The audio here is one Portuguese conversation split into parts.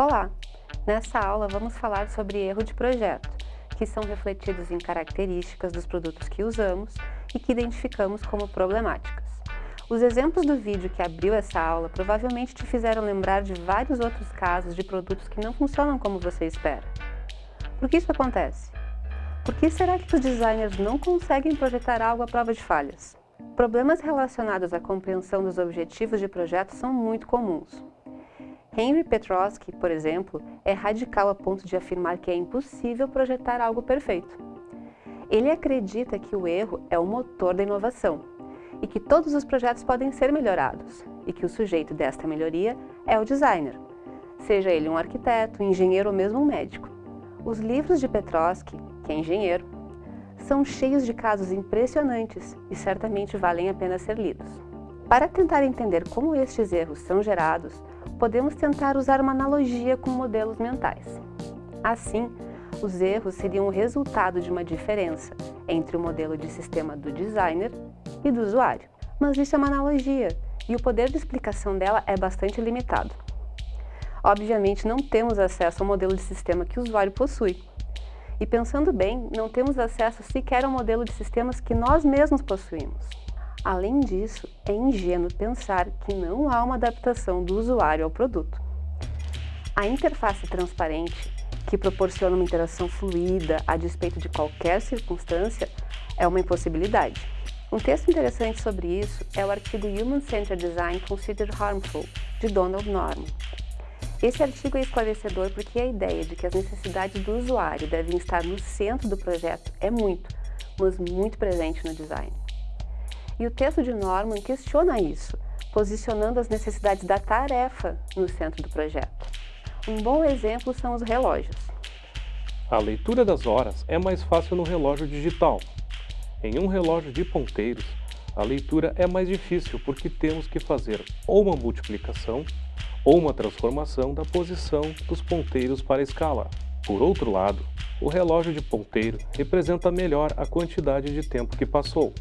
Olá! Nessa aula vamos falar sobre erro de projeto, que são refletidos em características dos produtos que usamos e que identificamos como problemáticas. Os exemplos do vídeo que abriu essa aula provavelmente te fizeram lembrar de vários outros casos de produtos que não funcionam como você espera. Por que isso acontece? Por que será que os designers não conseguem projetar algo à prova de falhas? Problemas relacionados à compreensão dos objetivos de projeto são muito comuns. Henry Petrosky, por exemplo, é radical a ponto de afirmar que é impossível projetar algo perfeito. Ele acredita que o erro é o motor da inovação e que todos os projetos podem ser melhorados e que o sujeito desta melhoria é o designer, seja ele um arquiteto, um engenheiro ou mesmo um médico. Os livros de Petrosky, que é engenheiro, são cheios de casos impressionantes e certamente valem a pena ser lidos. Para tentar entender como estes erros são gerados, podemos tentar usar uma analogia com modelos mentais. Assim, os erros seriam o resultado de uma diferença entre o modelo de sistema do designer e do usuário. Mas isso é uma analogia, e o poder de explicação dela é bastante limitado. Obviamente, não temos acesso ao modelo de sistema que o usuário possui. E pensando bem, não temos acesso sequer ao modelo de sistemas que nós mesmos possuímos. Além disso, é ingênuo pensar que não há uma adaptação do usuário ao produto. A interface transparente, que proporciona uma interação fluida a despeito de qualquer circunstância, é uma impossibilidade. Um texto interessante sobre isso é o artigo Human Centered Design Considered Harmful, de Donald Norman. Esse artigo é esclarecedor porque a ideia de que as necessidades do usuário devem estar no centro do projeto é muito, mas muito presente no design. E o texto de Norman questiona isso, posicionando as necessidades da tarefa no centro do projeto. Um bom exemplo são os relógios. A leitura das horas é mais fácil no relógio digital. Em um relógio de ponteiros, a leitura é mais difícil porque temos que fazer ou uma multiplicação ou uma transformação da posição dos ponteiros para a escala. Por outro lado, o relógio de ponteiro representa melhor a quantidade de tempo que passou.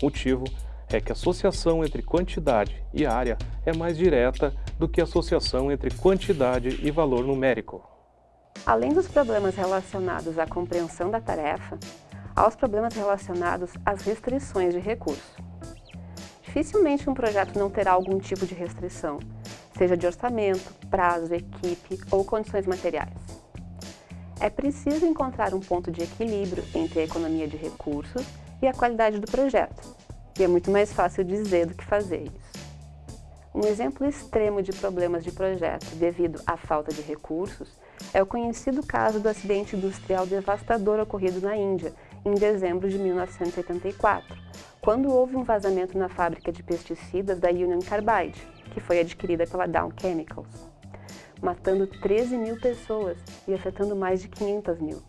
O motivo é que a associação entre quantidade e área é mais direta do que a associação entre quantidade e valor numérico. Além dos problemas relacionados à compreensão da tarefa, há os problemas relacionados às restrições de recurso. Dificilmente um projeto não terá algum tipo de restrição, seja de orçamento, prazo, equipe ou condições materiais. É preciso encontrar um ponto de equilíbrio entre a economia de recursos e a qualidade do projeto. E é muito mais fácil dizer do que fazer isso. Um exemplo extremo de problemas de projeto devido à falta de recursos é o conhecido caso do acidente industrial devastador ocorrido na Índia, em dezembro de 1984, quando houve um vazamento na fábrica de pesticidas da Union Carbide, que foi adquirida pela Dow Chemicals, matando 13 mil pessoas e afetando mais de 500 mil.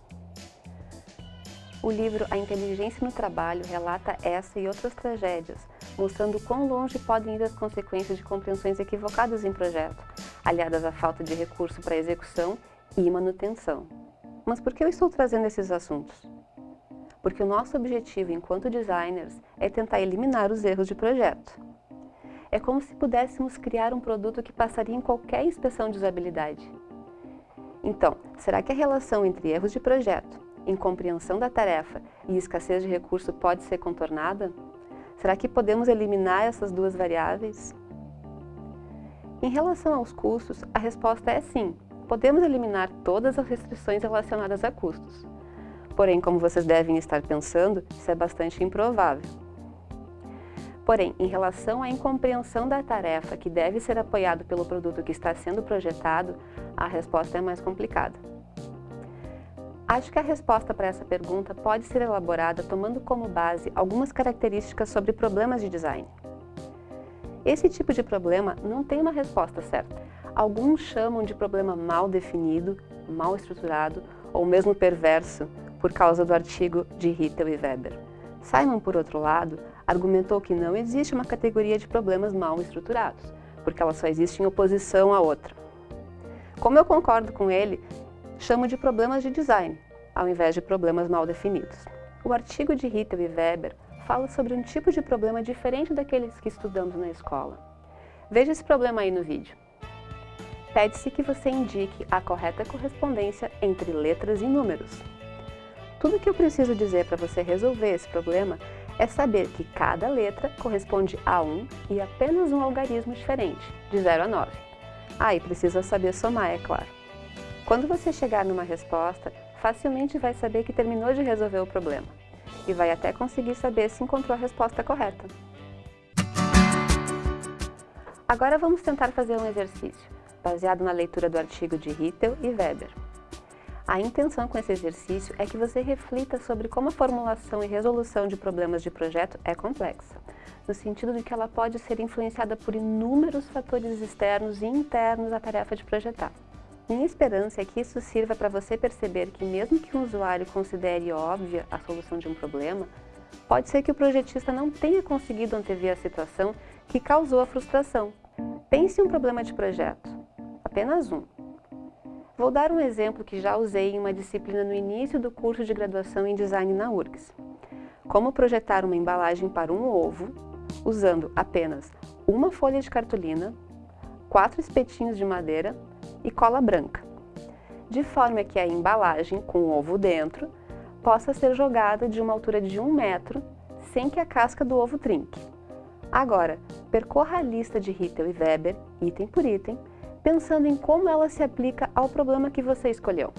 O livro A Inteligência no Trabalho relata essa e outras tragédias, mostrando quão longe podem ir as consequências de compreensões equivocadas em projeto, aliadas à falta de recurso para execução e manutenção. Mas por que eu estou trazendo esses assuntos? Porque o nosso objetivo enquanto designers é tentar eliminar os erros de projeto. É como se pudéssemos criar um produto que passaria em qualquer inspeção de usabilidade. Então, será que a relação entre erros de projeto incompreensão da tarefa e escassez de recurso pode ser contornada? Será que podemos eliminar essas duas variáveis? Em relação aos custos, a resposta é sim. Podemos eliminar todas as restrições relacionadas a custos. Porém, como vocês devem estar pensando, isso é bastante improvável. Porém, em relação à incompreensão da tarefa que deve ser apoiado pelo produto que está sendo projetado, a resposta é mais complicada. Acho que a resposta para essa pergunta pode ser elaborada tomando como base algumas características sobre problemas de design. Esse tipo de problema não tem uma resposta certa. Alguns chamam de problema mal definido, mal estruturado ou mesmo perverso, por causa do artigo de Rittel e Weber. Simon, por outro lado, argumentou que não existe uma categoria de problemas mal estruturados, porque ela só existe em oposição à outra. Como eu concordo com ele, chamo de problemas de design, ao invés de problemas mal definidos. O artigo de Rittel e Weber fala sobre um tipo de problema diferente daqueles que estudamos na escola. Veja esse problema aí no vídeo. Pede-se que você indique a correta correspondência entre letras e números. Tudo que eu preciso dizer para você resolver esse problema é saber que cada letra corresponde a um e apenas um algarismo diferente, de 0 a 9. Ah, e precisa saber somar, é claro. Quando você chegar numa resposta, facilmente vai saber que terminou de resolver o problema e vai até conseguir saber se encontrou a resposta correta. Agora vamos tentar fazer um exercício, baseado na leitura do artigo de Rittel e Weber. A intenção com esse exercício é que você reflita sobre como a formulação e resolução de problemas de projeto é complexa, no sentido de que ela pode ser influenciada por inúmeros fatores externos e internos à tarefa de projetar. Minha esperança é que isso sirva para você perceber que mesmo que um usuário considere óbvia a solução de um problema, pode ser que o projetista não tenha conseguido antever a situação que causou a frustração. Pense em um problema de projeto, apenas um, Vou dar um exemplo que já usei em uma disciplina no início do curso de graduação em Design na URGS. Como projetar uma embalagem para um ovo usando apenas uma folha de cartolina, quatro espetinhos de madeira e cola branca, de forma que a embalagem com o ovo dentro possa ser jogada de uma altura de um metro sem que a casca do ovo trinque. Agora, percorra a lista de Rittel e Weber, item por item, pensando em como ela se aplica ao problema que você escolheu.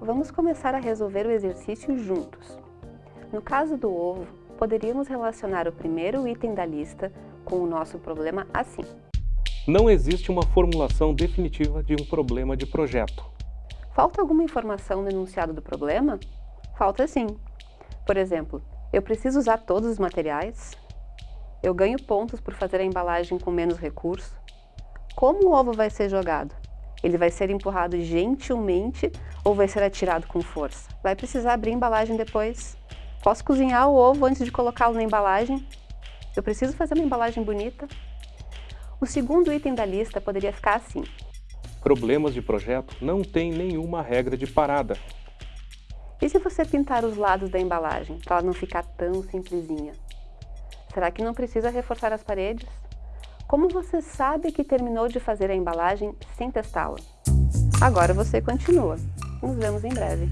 Vamos começar a resolver o exercício juntos. No caso do ovo, poderíamos relacionar o primeiro item da lista com o nosso problema assim. Não existe uma formulação definitiva de um problema de projeto. Falta alguma informação no enunciado do problema? Falta sim. Por exemplo, eu preciso usar todos os materiais? Eu ganho pontos por fazer a embalagem com menos recurso? Como o ovo vai ser jogado? Ele vai ser empurrado gentilmente ou vai ser atirado com força? Vai precisar abrir a embalagem depois? Posso cozinhar o ovo antes de colocá-lo na embalagem? Eu preciso fazer uma embalagem bonita? O segundo item da lista poderia ficar assim. Problemas de projeto não têm nenhuma regra de parada. E se você pintar os lados da embalagem, para ela não ficar tão simplesinha? Será que não precisa reforçar as paredes? Como você sabe que terminou de fazer a embalagem sem testá-la? Agora você continua. Nos vemos em breve.